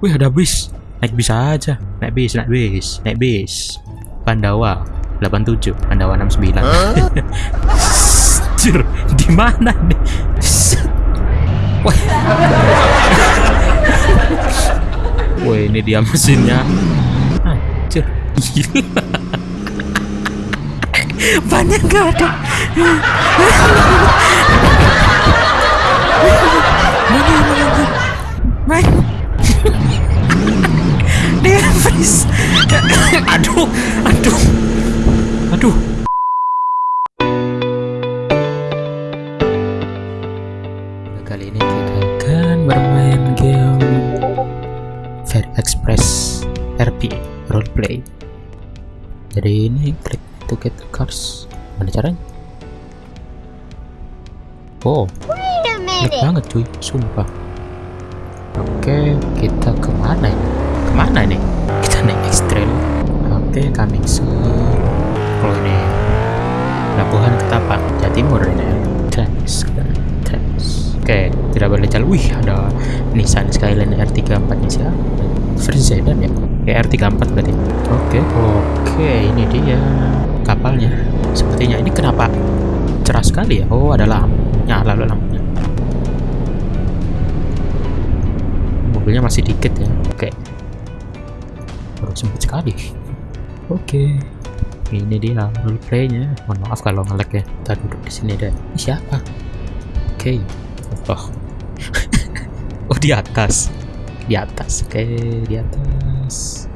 Wih ada bis. Naik bis aja. Naik bis, naik bis, naik bis. Pandawa 87, Pandawa 69. Anjir, di mana nih? Wah. Wah, ini dia mesinnya. Anjir, gila. Banyak gak ada. Aduh, aduh. Aduh. Kali ini kita akan bermain game Fair Express RP Roleplay. Jadi ini klik to get the cars. Mana caranya? Oh, Wait a Enak minute. banget cuy, sumpah. Oke, kita ke mana ini? Ke mana ini? Kita naik ekstrem. Oke, coming soon. Kalau ini Pelabuhan Ketapang, Jatimur ini. Thanks, thanks. Oke, tidak boleh jalan. Wih, ada Nissan Skyline R34 nya siapa? Versi sedan ya? Kayak R34 berarti. Oke, oke, ini dia kapalnya. Sepertinya ini kenapa cerah sekali ya? Oh, ada lampu. Nyala loh lampunya. mobilnya masih dikit ya oke baru sempit sekali. Oke. Ini dia roleplaynya mohon maaf kalau ngelek ya. Kita duduk di sini deh. Ini siapa? Oke. Oh. Oh di atas. Di atas. Oke di atas.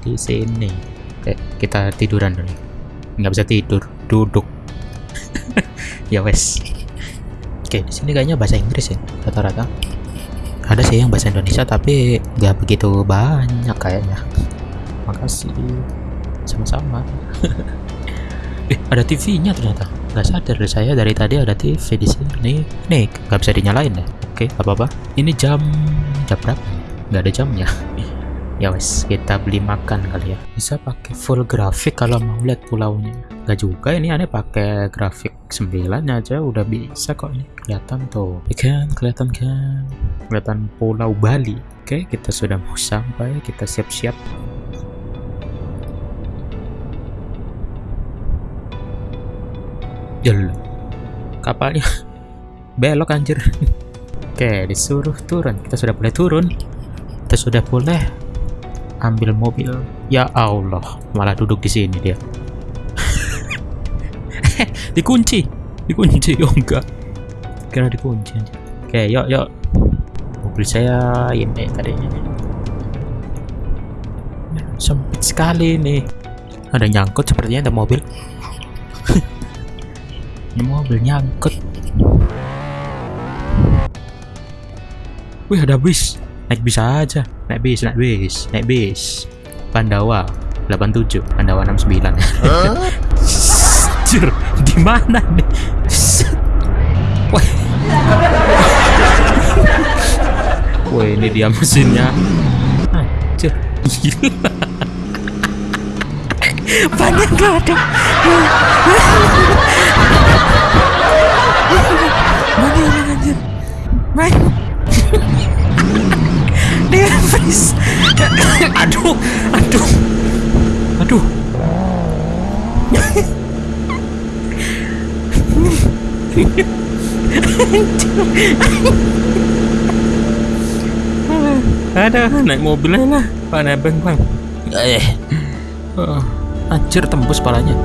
Di sini. Oke kita tiduran dulu. Nggak bisa tidur. Duduk. Ya wes. Oke di sini kayaknya bahasa Inggris ya rata-rata. Ada sih yang bahasa Indonesia tapi nggak begitu banyak kayaknya makasih. Sama-sama. Eh ada TV-nya ternyata. Nggak sadar deh saya dari tadi ada TV di sini. Nih nggak bisa dinyalain ya oke apa apa ini jam jam berapa nggak ada jamnya. Ya wes kita beli makan kali ya. Bisa pakai full grafik kalau mau lihat pulaunya. Nggak juga ini aneh pakai grafik 9 aja udah bisa kok ini. Kelihatan tuh. Ya kan kelihatan kan. Kelihatan pulau Bali. Oke kita sudah mau sampai kita siap-siap Jel. Kapalnya. Belok anjir. Oke disuruh turun. Kita sudah boleh turun. Kita sudah boleh ambil mobil. Ya Allah malah duduk di sini dia. Dikunci. Dikunci oh enggak. Kira dikunci aja oke yuk yuk. Mobil saya ini tadinya sempit sekali nih. Ada nyangkut sepertinya ada mobil ini mobil nyangkut wih ada bis naik bis aja naik bis naik bis naik bis Pandawa 87 Pandawa 69 Anjir, di mana nih? Wah, ini dia mesinnya. Anjir, gila. Banyak gak ada. Aduh. ada naik mobilnya lah. Pak nebeng bang. Eh. Oh, anjir tembus palanya